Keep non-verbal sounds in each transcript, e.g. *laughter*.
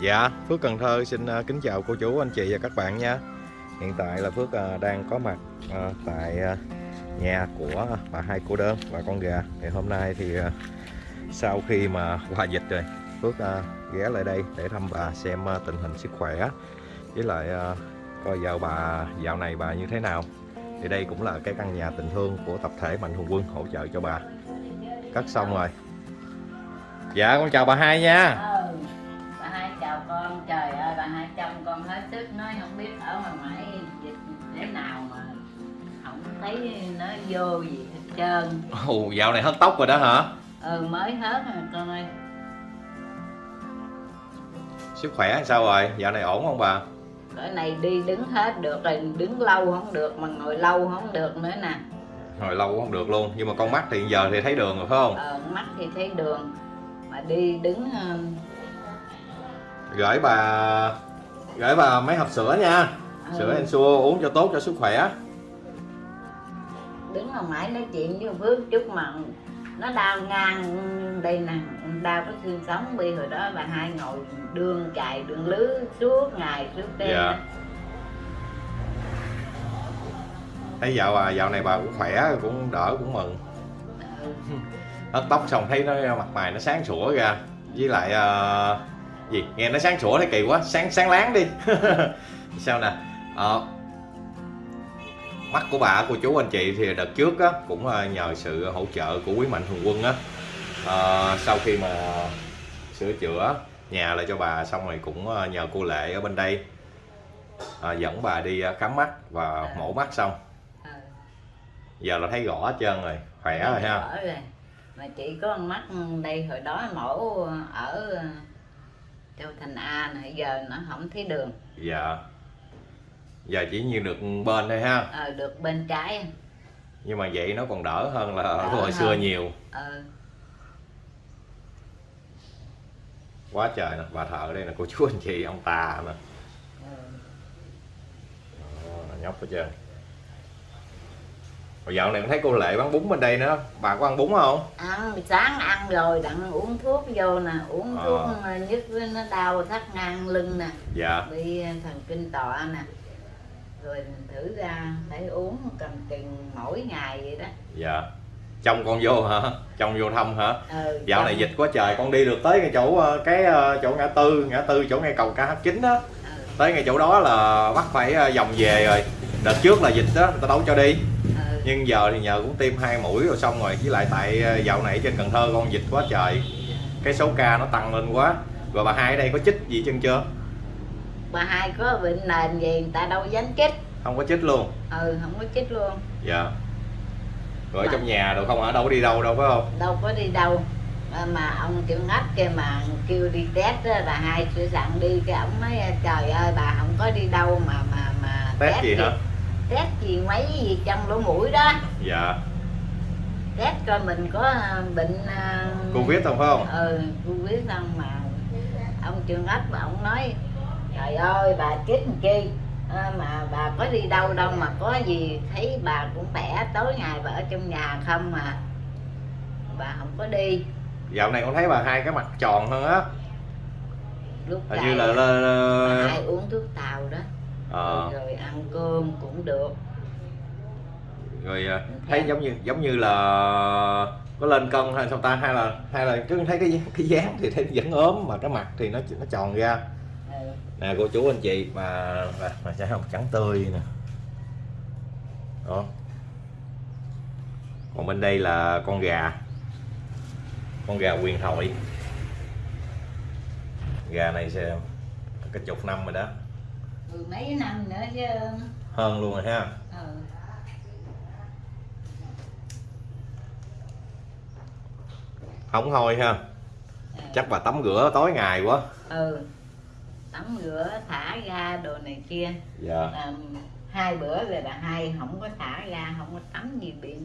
Dạ, Phước Cần Thơ xin ờ, kính chào cô chú, anh chị và các bạn nha. Hiện tại là Phước ờ, đang có mặt ờ, tại nhà của bà hai cô đơn và con gà. Thì hôm nay thì sau khi mà qua dịch rồi Phước ghé lại đây để thăm bà xem tình hình sức khỏe Với lại coi dạo bà dạo này bà như thế nào. Thì đây cũng là cái căn nhà tình thương của tập thể Mạnh Thường Quân hỗ trợ cho bà. Cắt xong rồi. Dạ con chào bà hai nha. Vô gì hết trơn Ồ, dạo này hớt tóc rồi đó hả? ừ mới hết rồi con ơi Sức khỏe sao rồi? Dạo này ổn không bà? cái này đi đứng hết được rồi đứng lâu không được mà ngồi lâu không được nữa nè Hồi lâu không được luôn Nhưng mà con mắt thì giờ thì thấy đường rồi phải không? ờ, mắt thì thấy đường mà đi đứng ờ, Gửi bà Gửi bà mấy hộp sữa nha ừ, Sữa Ensure uống cho tốt cho sức khỏe đứng mà mãi nói chuyện với Phước chút mà nó đau ngang đây nè. Đau cái xương sống bi hồi đó bà hai ngồi đường chạy đường lứ suốt ngày suốt đêm Dạ. Thấy dạo bà, dạo này bà cũng khỏe cũng đỡ cũng mừng. Ừ. Hớt tóc xong thấy nó mặt mày nó sáng sủa ra. Với lại ờ, gì? Nghe nó sáng sủa thấy kỳ quá sáng sáng láng đi. *laughs* Sao nè? Ờ, mắt của bà cô chú anh chị thì đợt trước á, cũng nhờ sự hỗ trợ của quý mạnh thường quân á. Ờ, sau khi mà sửa chữa nhà lại cho bà xong rồi cũng ờ, nhờ cô lệ ở bên đây ờ, dẫn bà đi khám mắt và mổ mắt xong. Giờ là thấy rõ hết trơn rồi khỏe rồi ha. rồi. mà chỉ có con mắt đây hồi đó mổ ở châu thành a này giờ nó không thấy đường. Dạ giờ chỉ như được bên thôi ha. Ờ, được bên trái. Nhưng mà vậy nó còn đỡ hơn là Đỡ hồi hơn. xưa nhiều. Ờ, quá trời nè bà thợ đây là cô chú anh chị ông tà nè ừ. Đó, nhóc hết trơn Hồi dạo này con thấy cô Lệ bán bún bên đây nữa bà có ăn bún không? Ăn sáng ăn rồi đặng uống thuốc vô nè uống Ờ. thuốc ờ, nhức nó đau thắt ngang lưng nè. Dạ. Bị thần kinh tọa nè rồi mình thử ra phải uống cầm chừng mỗi ngày vậy đó. Dạ. Chồng con vô hả? Chồng vô thăm hả? Ừ, dạo này dịch quá trời con đi được tới cái chỗ ờ, cái ờ, chỗ ngã tư ngã tư chỗ ngay cầu KH9 đó. Ừ, tới ngay chỗ đó là bắt phải ờ, vòng về rồi. Đợt trước là dịch đó người ta đâu cho đi. Ừ. nhưng giờ thì nhờ cũng tiêm hai mũi rồi xong rồi. Với lại tại ờ, dạo này trên Cần Thơ con dịch quá trời. Cái số ca nó tăng lên quá. Rồi bà hai ở đây có chích gì chân chưa bà hai có bệnh nền gì người ta đâu dám chích không có chích luôn? Ừ không có chích luôn. Dạ. Rồi ở Mà- trong nhà đâu không hả? Đâu có đi đâu đâu phải không? Đâu có đi đâu. Mà ông kêu ngách kia mà kêu đi test á, bà hai sửa sẵn đi cái ổng nói trời ơi bà không có đi đâu mà mà mà test gì hả? Test gì mấy gì trong lỗ mũi đó. Dạ. Test coi mình có à, bệnh à, covid không phải không? Ừ covid không mà. Ông trường ách mà ông nói trời ơi bà chết làm chi? À, mà bà có đi đâu đâu mà có gì thấy bà cũng khỏe tối ngày bà ở trong nhà không mà bà không có đi. Dạo này con thấy bà hai cái mặt tròn hơn á. Lúc hình như là, bà là... hai uống thuốc tàu đó. Ờ, rồi ăn cơm cũng được. Rồi ờ, thấy giống như giống như là có lên cân hay sao ta? Hay là hay là cứ thấy cái cái dáng thì thấy vẫn ốm mà cái mặt thì nó nó tròn ra. Nè cô chú anh chị mà mà, mà sẽ không trắng tươi nè. Đó. Còn bên đây là con gà. Con gà quyền thoại gà này sẽ cái chục năm rồi đó. Mười mấy năm nữa chứ. Hơn luôn rồi ha. Ừ. không thôi ha. Chắc bà tắm rửa tối ngày quá. Ừ tắm rửa thả ga đồ này kia. Dạ. À, hai bữa rồi bà hai không có thả ra không có tắm gì bị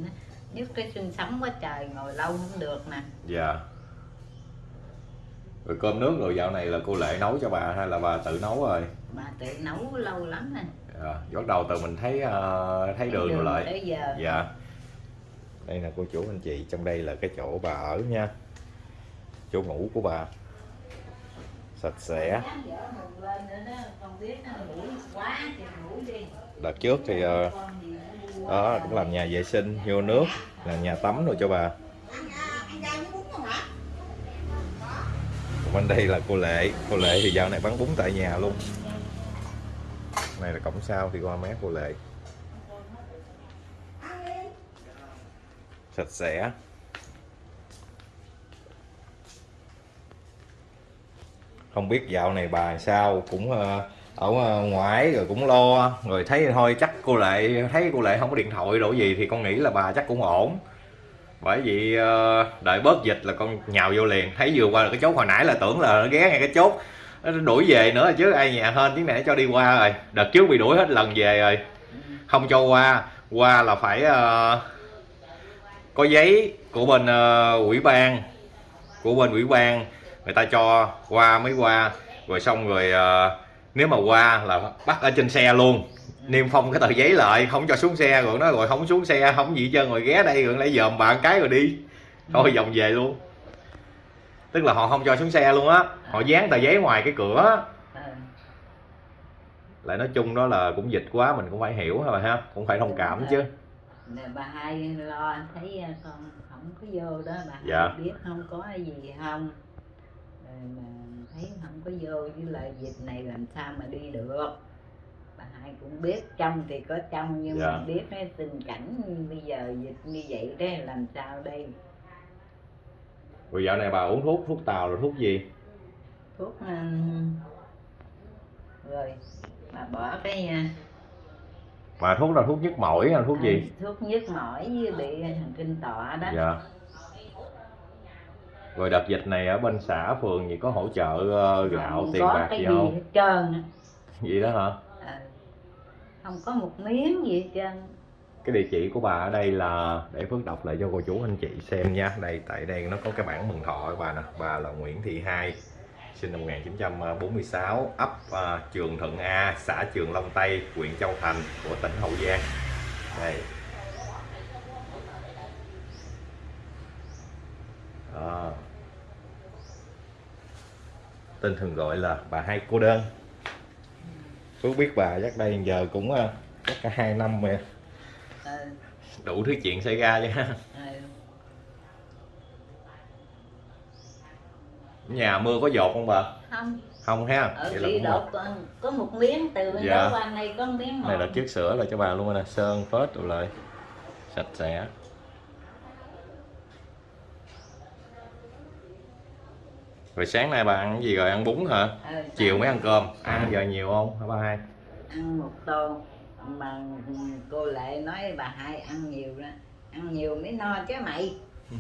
nhức cái xương sống quá trời ngồi lâu không được nè. Dạ. Rồi cơm nước rồi dạo này là cô lệ nấu cho bà hay là bà tự nấu rồi? Bà tự nấu lâu lắm rồi. Dạ. bắt đầu từ mình thấy ờ, thấy đường rồi lại. Giờ. Dạ. Đây là cô chú anh chị trong đây là cái chỗ bà ở nha. Chỗ ngủ của bà sạch sẽ. Đợt trước thì ờ, đó cũng làm nhà vệ sinh vô nước làm nhà tắm rồi cho bà. Còn bên đây là cô lệ. Cô lệ thì dạo này bán bún tại nhà luôn. Này là cổng sau thì qua mé cô lệ. Sạch sẽ không biết dạo này bà sao, cũng ờ, ở ờ, ngoài rồi cũng lo, rồi thấy thôi chắc cô lệ, thấy cô lệ không có điện thoại đồ gì thì con nghĩ là bà chắc cũng ổn. Bởi vì ờ, đợi bớt dịch là con nhào vô liền. Thấy vừa qua là cái chốt hồi nãy là tưởng là nó ghé ngay cái chốt. Nó đuổi về nữa chứ ai nhà hên tiếng nãy cho đi qua rồi. Đợt trước bị đuổi hết lần về rồi. Không cho qua. Qua là phải có giấy của bên ủy ban, của bên ủy ban người ta cho qua mới qua rồi xong rồi ờ, nếu mà qua là bắt ở trên xe luôn. Niêm phong cái tờ giấy lại không cho xuống xe rồi nó rồi không xuống xe không gì hết trơn rồi ghé đây rồi lấy dòm bạn cái rồi đi. Thôi vòng về luôn. Tức là họ không cho xuống xe luôn á họ dán tờ giấy ngoài cái cửa. Ờ, lại nói chung đó là cũng dịch quá mình cũng phải hiểu thôi ha cũng phải thông cảm chứ. Bà hai lo thấy à, con không có vô đó bà Dạ. biết không có gì không? rồi mà thấy không có vô với lại dịch này làm sao mà đi được. Bà hai cũng biết trong thì có trong nhưng Dạ. mà biết cái tình cảnh bây giờ dịch như vậy đó làm sao đây? Rồi dạo này bà uống thuốc thuốc tàu rồi thuốc gì? Thuốc um, rồi bà bỏ cái à, mà thuốc là thuốc nhức mỏi là thuốc gì? à, thuốc nhức mỏi với bị thần kinh tọa đó. Dạ rồi đợt dịch này ở bên xã phường gì có hỗ trợ ờ, gạo không tiền bạc cái gì gì không? hết trơn gì đó hả? Ờ. không có một miếng gì hết trơn. Cái địa chỉ của bà ở đây là để Phước đọc lại cho cô chú anh chị xem nha. Đây tại đây nó có cái bản mừng thọ của bà nè. Bà là Nguyễn Thị Hai sinh năm 1946 ấp à, Trường Thuận A xã Trường Long Tây huyện Châu Thành của tỉnh Hậu Giang. Đây Đó. Tên thường gọi là bà hai cô đơn. Phước biết bà chắc đây giờ cũng à, chắc cả hai năm rồi. Ờ, đủ thứ chuyện xảy ra chứ ha. Ờ. nhà mưa có dột không bà? Không. Không ha. Ở Vậy là cũng đột có, một miếng từ bên Dạ. đó qua đây có một miếng này là một. chiếc sữa là cho bà luôn nè. Sơn phết rồi lại. Sạch sẽ rồi sáng nay bà ăn cái gì rồi? Ăn bún hả? Ờ, chiều mới ăn cơm. Ăn giờ nhiều không? Hả ba hai. Ăn một tô. Mà cô lệ nói bà hai ăn nhiều đó. Ăn nhiều mới no chứ mày. *laughs*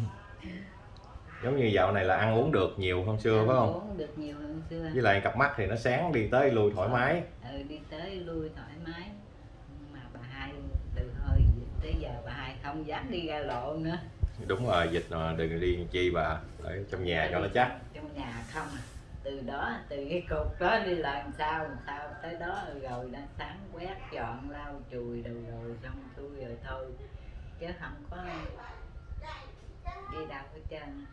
Giống như dạo này là ăn uống được nhiều hơn xưa Ăn phải không? uống được nhiều hơn xưa. Với lại cặp mắt thì nó sáng đi tới lui thoải mái. ừ, đi tới lui thoải mái. Mà bà hai từ dịch tới giờ bà hai không dám đi ra lộ nữa đúng rồi dịch mà đừng đi chi bà. Ở trong nhà cho nó chắc. Trong nhà không à. Từ đó từ cái cục đó đi làm sao làm sao tới đó rồi đã sáng quét dọn lau chùi đồ rồi xong tôi rồi thôi. Chứ không có đi đâu hết trơn.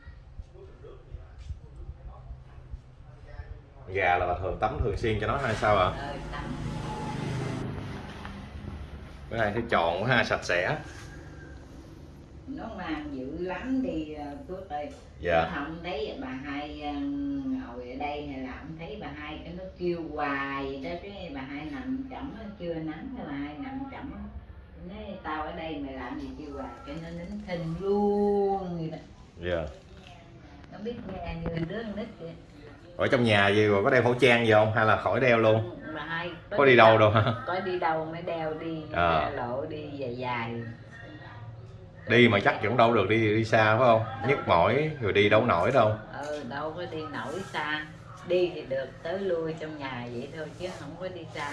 Gà là bà thường tắm thường xuyên cho nó hay sao ạ? Ờ tắm. Cái này tròn quá ha sạch sẽ nó mang dữ lắm đi ờ, Phước ơi. Dạ. Không thấy bà hai ờ, ngồi ở đây hay là không thấy bà hai. Cái nó kêu hoài vậy đó cái bà hai nằm chậm chưa nắng bà hai nằm chậm nói tao ở đây mày làm gì? Kêu hoài cái nó nín thinh luôn vậy đó. Dạ. Nó biết nghe như đứa nít vậy ở trong nhà gì rồi có đeo khẩu trang gì không? Hay là khỏi đeo luôn? Bà hai có đi đâu đâu hả? có đi đâu mới đeo đi À. lộ đi dài dài đi mà chắc vẫn đâu được đi đi xa phải không? Nhức mỏi rồi đi đâu nổi đâu. Ờ đâu có đi nổi xa. Đi thì được tới lui trong nhà vậy thôi chứ không có đi xa.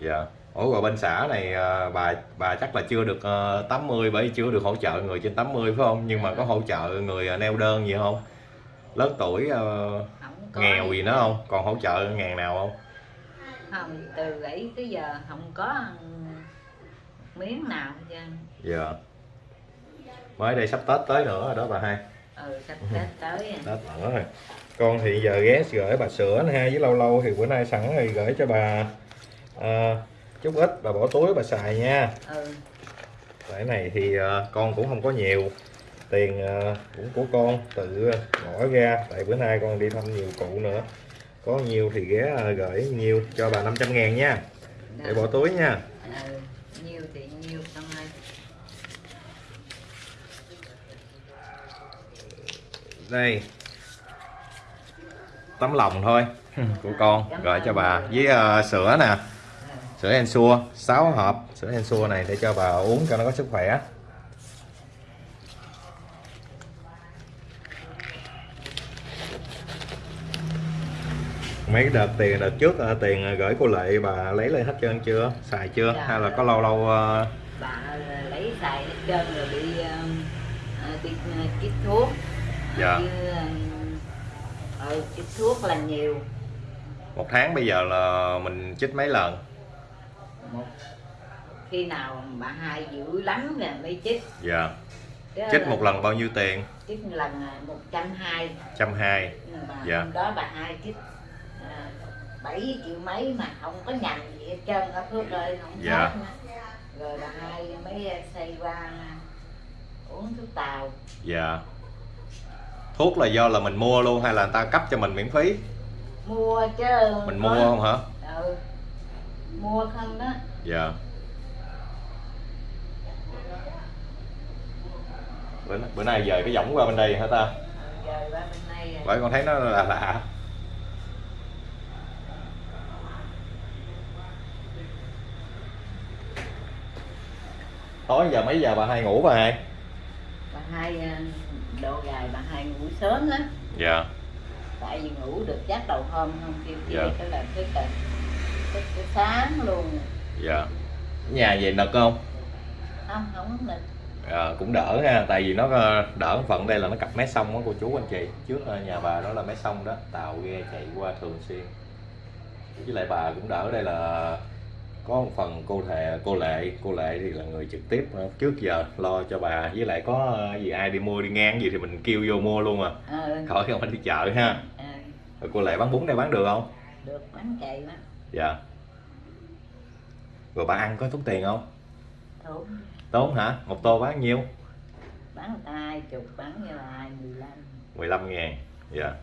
Dạ. Ủa rồi bên xã này à, bà bà chắc là chưa được à, 80 bởi vì chưa được hỗ trợ người trên 80 phải không? Nhưng mà có hỗ trợ người à, neo đơn gì không? Lớn tuổi à, có nghèo gì nữa không? Còn hỗ trợ ngàn nào không? Không từ ấy tới giờ không có miếng nào hết trơn. Dạ mới đây sắp tết tới nữa rồi đó bà hai. Ừ sắp tết tới à. tết nữa rồi. Con thì giờ ghé gửi bà sữa nè ha với lâu lâu thì bữa nay sẵn thì gửi cho bà à, chút ít bà bỏ túi bà xài nha. Ừ. Cái này thì à, con cũng không có nhiều tiền à, cũng của con tự bỏ ra tại bữa nay con đi thăm nhiều cụ nữa. Có nhiều thì ghé à, gửi nhiều cho bà 500 ngàn nha. Để bỏ túi nha ừ nhiều thì nhiều xong rồi đây. Tấm lòng thôi của con gửi cho bà. Với à, sữa nè. Sữa Ensure 6 hộp sữa Ensure này để cho bà uống cho nó có sức khỏe. Mấy đợt tiền đợt trước à, tiền gửi cô lệ bà lấy lên hết trơn chưa? Xài chưa? Dạ. hay là có lâu lâu à, bà lấy xài hết trơn rồi ờ, ờ, đi ờ, chích thuốc Dạ. Chứ, ờ, ừ, chích thuốc là nhiều. Một tháng bây giờ là mình chích mấy lần? Một. Khi nào bà hai dữ lắm rồi mới chích. Dạ. Chứ chích một lần bao nhiêu tiền? Chích lần một trăm hai. Trăm hai. Dạ. hôm đó bà hai chích à, bảy triệu mấy mà không có nhằn gì hết trơn ở phước ơi không Dạ. hết rồi bà hai mới xây qua uống thuốc tàu. Dạ thuốc là do là mình mua luôn hay là người ta cấp cho mình miễn phí? Mua chứ. Mình mua không hả? Ừ. mua không đó. Dạ. Bữa, bữa nay dời cái võng qua bên đây hả ta? Ừ, bởi con thấy nó là lạ. Tối giờ mấy giờ bà hai ngủ bà hai? Bà hai à, độ gài bà hai ngủ sớm lắm. Dạ. Tại vì ngủ được chắc đầu hôm không kêu kia Dạ. cái là thức là thức tới sáng luôn. Dạ. Nhà về nực không? Không không có mình à, cũng đỡ ha tại vì nó ờ, đỡ phần đây là nó cặp mé sông đó cô chú anh chị. Trước ờ, nhà bà đó là mé sông đó tàu ghe chạy qua thường xuyên. Với lại bà cũng đỡ đây là có một phần cô thề cô lệ cô lệ thì là người trực tiếp ờ, trước giờ lo cho bà. Với lại có ờ, gì ai đi mua đi ngang gì thì mình kêu vô mua luôn à. Ờ. Khỏi không phải đi chợ ha. Ờ, rồi cô lệ bán bún đây bán được không? Được bán chạy đó dạ. Rồi bà ăn có tốn tiền không? Thốn tốn hả? Một tô bán nhiêu? Bán hai chục bán như là hai mười lăm. 15 ngàn. Dạ.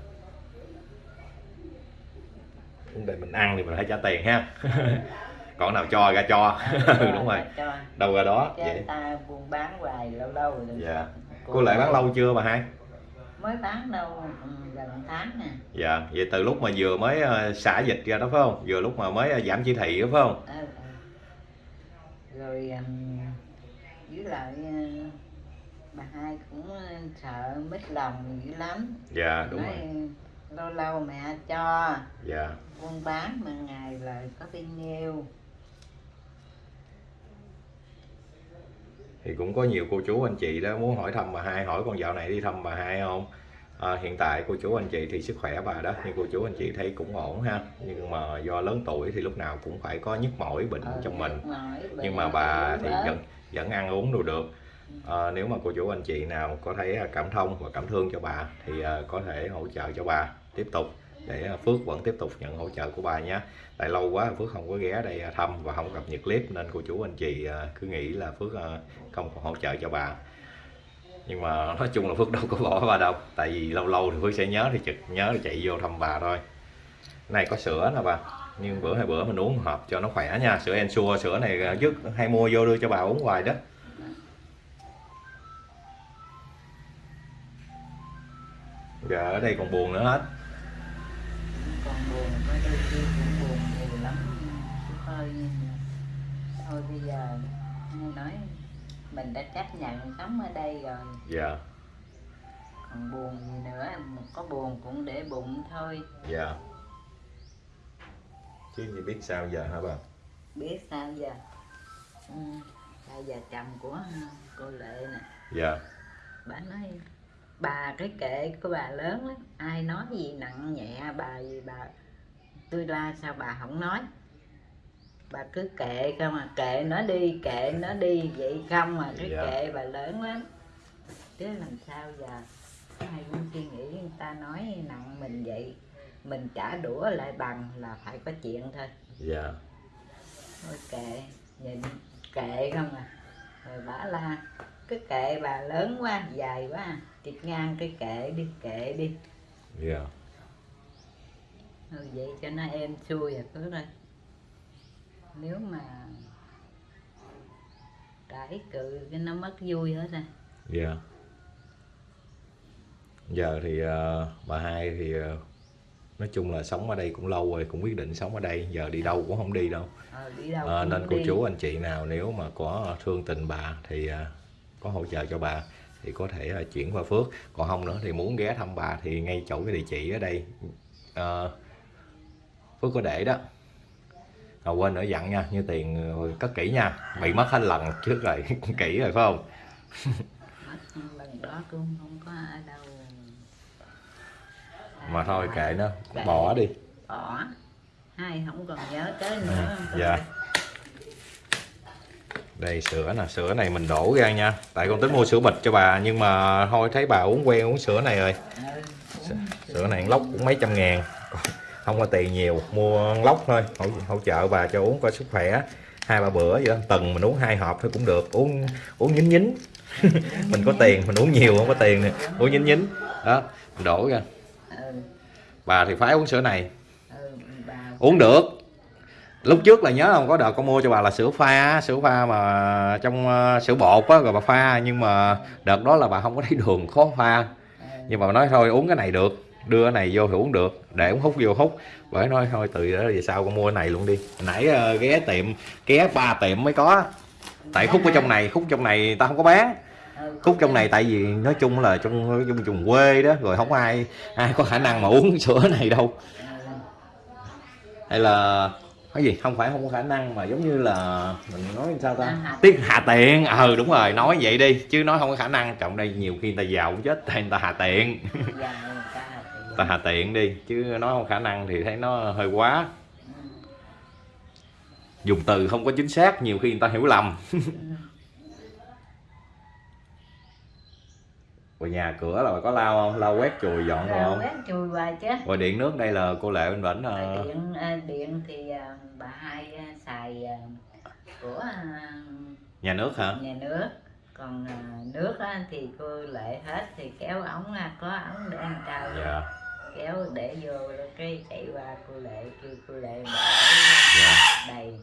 Vấn đề mình ăn thì mình phải trả tiền ha *laughs* còn nào cho ra cho. *laughs* Ừ, đúng rồi. cho. Đâu ra đó chứ vậy. ta buôn bán hoài lâu lâu rồi. Dạ. Cô lại bán lâu chưa bà hai? Mới bán đâu ừ, gần tháng nè. Dạ vậy từ lúc mà vừa mới ờ, xả dịch ra đó phải không? Vừa lúc mà mới ờ, giảm chỉ thị đó phải không? Ờ, ờ. rồi um, với lại ờ, bà hai cũng sợ mít lòng dữ lắm. Dạ đúng nói rồi. lâu lâu mẹ cho. Dạ. Buôn bán mà ngày là có bao nhiêu thì cũng có nhiều cô chú anh chị đó muốn hỏi thăm bà hai hỏi con dạo này đi thăm bà hai không? À, hiện tại cô chú anh chị thì sức khỏe bà đó nhưng cô chú anh chị thấy cũng ổn ha. Nhưng mà do lớn tuổi thì lúc nào cũng phải có nhức mỏi bệnh Ờ, trong mình. mỏi, bệnh nhưng mà bà thì vẫn vẫn ăn uống đồ được. À, nếu mà cô chú anh chị nào có thấy cảm thông và cảm thương cho bà thì à, có thể hỗ trợ cho bà. Tiếp tục để à, Phước vẫn tiếp tục nhận hỗ trợ của bà nhé tại lâu quá Phước không có ghé đây à, thăm và không cập nhật clip nên cô chú anh chị à, cứ nghĩ là Phước không còn hỗ trợ cho bà. Nhưng mà nói chung là Phước đâu có bỏ bà đâu. Tại vì lâu lâu thì Phước sẽ nhớ thì trực nhớ thì chạy vô thăm bà thôi. Này có sữa nè bà. Nhưng bữa hai bữa mình uống hợp hộp cho nó khỏe nha. Sữa Ensure, sữa này trước hay mua vô đưa cho bà uống hoài đó. Giờ ở đây còn buồn nữa hết buồn có đôi khi cũng buồn nhiều lắm thôi thôi bây giờ nghe nói mình đã chấp nhận sống ở đây rồi dạ. Còn buồn gì nữa có buồn cũng để bụng thôi dạ. Chứ gì biết sao giờ hả bà? Biết sao giờ? Ừ. bây giờ chồng của cô lệ nè. Dạ. Bà nói bà cái kệ của bà lớn lắm. Ai nói gì nặng nhẹ bà gì bà tôi la sao bà không nói? Bà cứ kệ không à? Kệ nó đi kệ nó đi. Vậy không à? Cái Dạ. kệ bà lớn lắm. Chứ làm sao giờ? Ai cũng suy nghĩ người ta nói nặng mình vậy? Mình trả đũa lại bằng là phải có chuyện thôi. Dạ. Thôi kệ nhìn kệ không à? Rồi bả la cái kệ bà lớn quá dài quá chịch ngang cái kệ đi kệ đi. Dạ. Thôi vậy cho nó êm xuôi rồi cứ thôi nếu mà cãi cự cái nó mất vui hết rồi dạ. Giờ thì ờ, bà hai thì ờ, nói chung là sống ở đây cũng lâu rồi cũng quyết định sống ở đây. Giờ đi đâu cũng không đi đâu. Ờ, đi đâu cũng nên cô đi. chú anh chị nào nếu mà có thương tình bà thì à, có hỗ trợ cho bà thì có thể à, chuyển qua Phước. Còn không nữa thì muốn ghé thăm bà thì ngay chỗ cái địa chỉ ở đây. Ờ, Phước có để đó. À, quên nữa dặn nha như tiền ờ, cất kỹ nha. Bị mất hết lần trước rồi *laughs* kỹ rồi phải không? Lần đó cũng không có ở đâu mà thôi kệ nó bỏ đi. Bỏ. Hai không còn nhớ tới nữa. Dạ. Đây sữa nè sữa này mình đổ ra nha. Tại con tính mua sữa bịch cho bà nhưng mà thôi thấy bà uống quen uống sữa này rồi. Sữa này lốc cũng mấy trăm ngàn. Không có tiền nhiều mua lốc thôi. Hỗ, hỗ trợ bà cho uống coi sức khỏe. Hai ba bữa vậy đó tuần mình uống hai hộp thôi cũng được. Uống uống nhín nhín. *laughs* Mình có tiền mình uống nhiều không có tiền nè uống nhín nhín. Đó mình đổ ra. Bà thì phải uống sữa này. Ừ, uống được lúc trước là nhớ không có đợt con mua cho bà là sữa pha sữa pha mà trong ờ, sữa bột á rồi bà pha nhưng mà đợt đó là bà không có thấy đường khó pha. Nhưng mà bà nói thôi uống cái này được đưa cái này vô thì uống được để uống hút vô hút. Bởi nói thôi từ đó về sau con mua cái này luôn đi. Nãy uh, ghé tiệm ghé ba tiệm mới có tại khúc ở trong này khúc trong này ta không có bán. Khúc trong này tại vì nói chung là trong trong vùng quê đó rồi không ai ai có khả năng mà uống *laughs* sữa này đâu. Hay là cái gì? Không phải không có khả năng mà giống như là mình nói sao ta? À, hạ tiếc hạ tiện. Ừ đúng rồi nói vậy đi chứ nói không có khả năng. Trọng đây nhiều khi người ta giàu cũng chết tại người ta hạ tiện. Ta thì- *laughs* ta hạ tiện đi chứ nói không khả năng thì thấy nó hơi quá. Dùng từ không có chính xác nhiều khi người ta hiểu lầm rồi nhà cửa là có lau không? Lau quét chùi dọn rồi không? quét chùi hoài chứ. Rồi điện nước đây là cô lệ bên Rồi ờ, điện à, điện thì à, bà hai à, xài à, của à, nhà nước hả? nhà nước. Còn à, nước thì cô lệ hết thì kéo ống à, có ống để ăn trao dạ. Kéo để vô cái chạy qua cô lệ kêu cô lệ mở dạ. đầy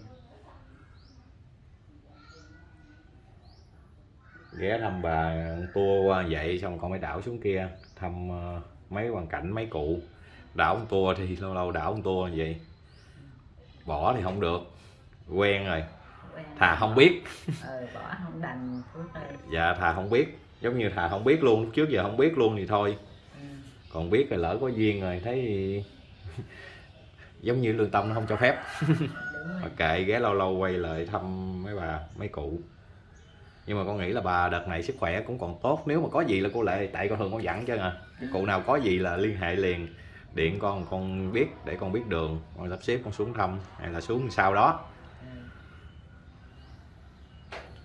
ghé thăm bà tua qua vậy xong con mới đảo xuống kia thăm ờ, mấy hoàn cảnh mấy cụ. Đảo một tua thì lâu lâu đảo một tua vậy. Bỏ thì không được. Quen rồi. Thà không biết. Ờ, bỏ không đành dạ thà không biết. Giống như thà không biết luôn. Trước giờ không biết luôn thì thôi. Ừ. còn biết rồi lỡ có duyên rồi thấy *laughs* giống như lương tâm nó không cho phép. Mà *laughs* kệ ghé lâu lâu quay lại thăm mấy bà mấy cụ nhưng mà con nghĩ là bà đợt này sức khỏe cũng còn tốt. Nếu mà có gì là cô lệ tại con thường con dặn chứ à. Cụ nào có gì là liên hệ liền. Điện con con biết, để con biết đường. Con sắp xếp con xuống thăm, hay là xuống sau đó.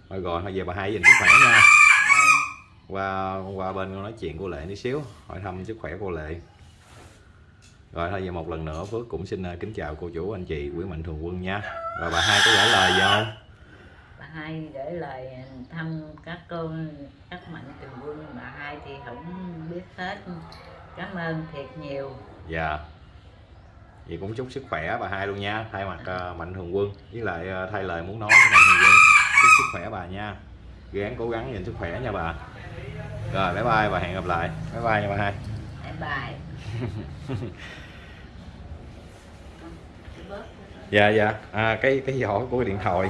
Rồi thôi rồi, thôi về bà hai dành sức khỏe nha. Qua qua bên con nói chuyện cô lệ tí xíu, hỏi thăm sức khỏe cô lệ. Rồi thôi, giờ một lần nữa, phước cũng xin ờ, kính chào cô chủ, anh chị, quý mạnh thường quân nha. Rồi bà hai có gửi lời gì không? Hai gửi lời thăm các cô các mạnh thường quân. Bà hai thì không biết hết. Cảm ơn thiệt nhiều. Dạ. Vậy cũng chúc sức khỏe bà hai luôn nha thay mặt ờ, mạnh thường quân. Với lại ờ, thay lời muốn nói với mạnh thường quân. Chúc sức khỏe bà nha. Gắng cố gắng nhìn sức khỏe nha bà. Rồi bye bye và hẹn gặp lại. Bye bye nha bà hai. Bye bye. *laughs* Dạ dạ. À, cái cái giỏ của cái điện thoại